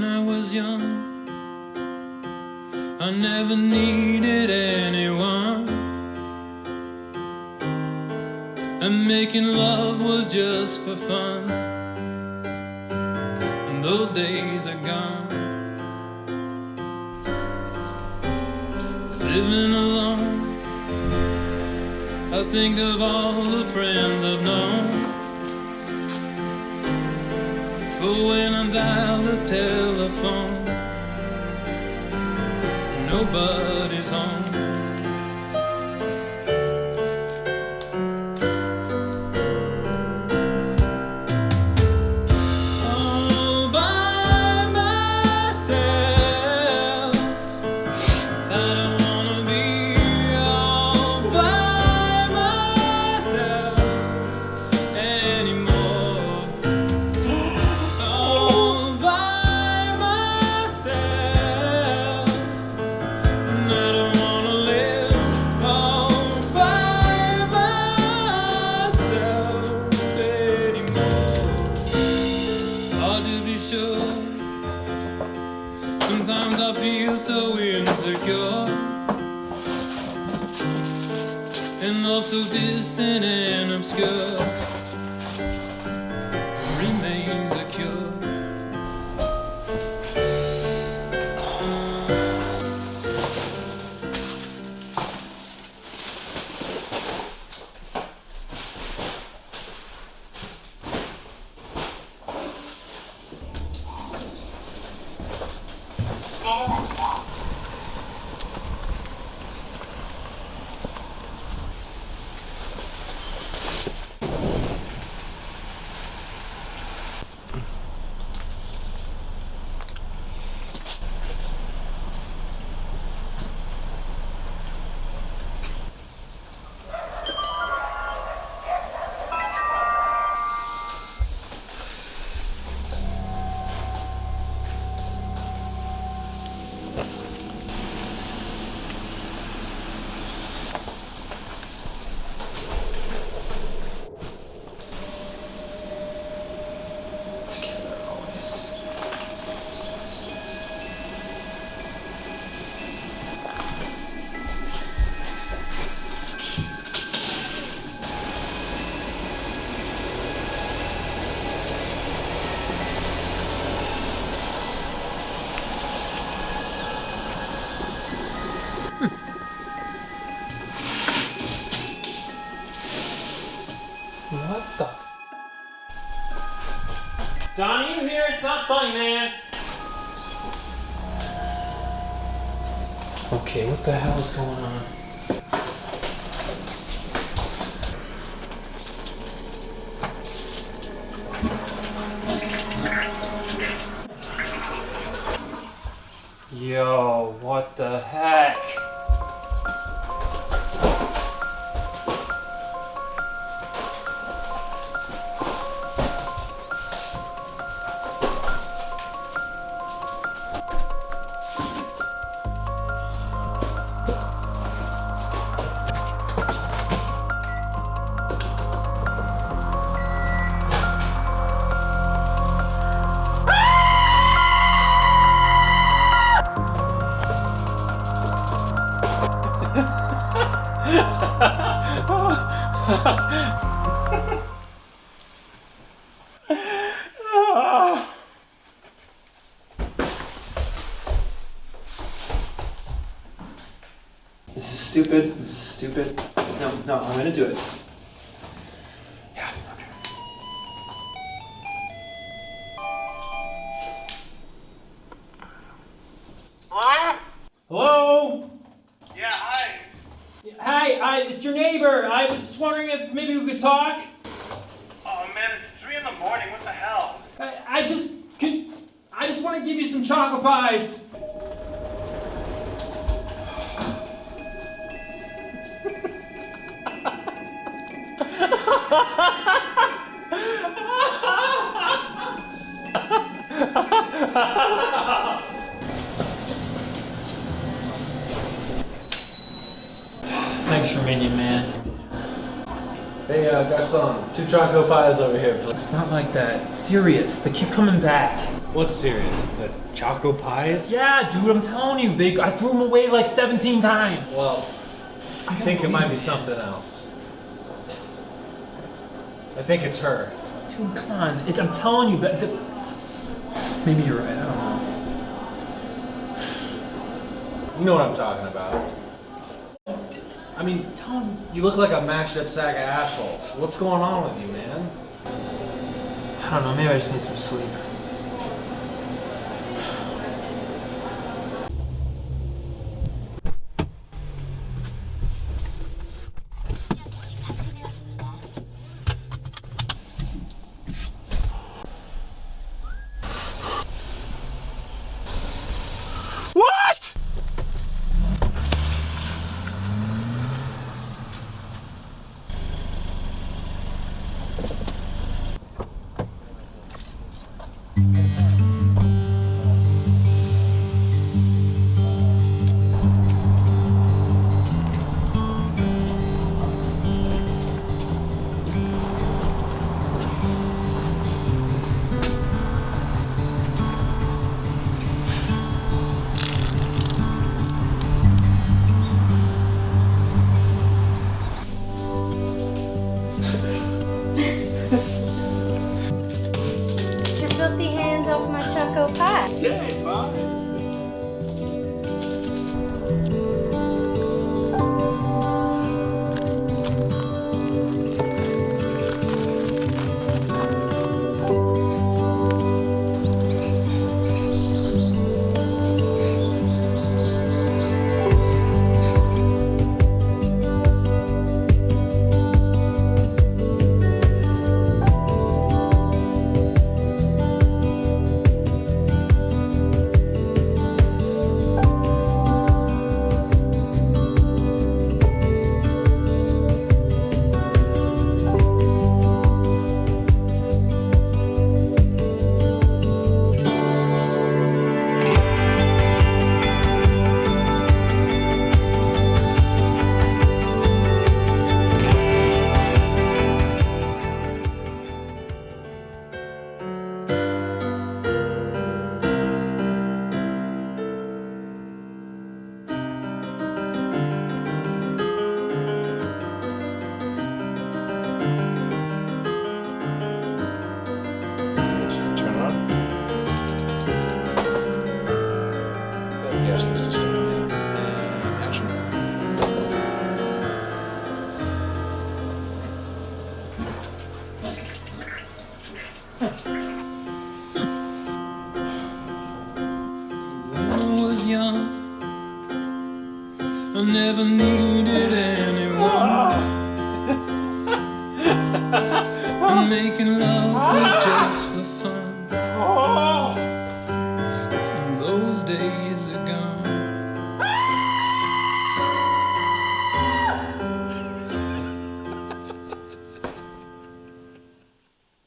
when I was young. I never needed anyone. And making love was just for fun. And those days are gone. Living alone. I think of all the friends I've known. But when I dial the nobody's so insecure. And love so distant and obscure remains a cure. Donnie, you here? It's not funny, man. Okay, what the hell is going on? Yo, what the heck? This is stupid. This is stupid. No, no, I'm gonna do it. Talk. Oh man, it's three in the morning. What the hell? I, I just could. I just want to give you some chocolate pies. Thanks for minion, man. Hey, uh, garçon, two chocolate pies over here, please. It's not like that. It's serious. They keep coming back. What's serious? The Choco Pies? Yeah, dude, I'm telling you, they I threw them away like 17 times. Well, I think it might be something else. I think it's her. Dude, come on. It, I'm telling you that. that maybe you're right. I don't know. You know what I'm talking about. I mean, tell him you look like a mashed up sack of assholes. What's going on with you, man? I don't know. Maybe I just need some sleep. Turn I was young, I never needed making love was just for fun. Oh.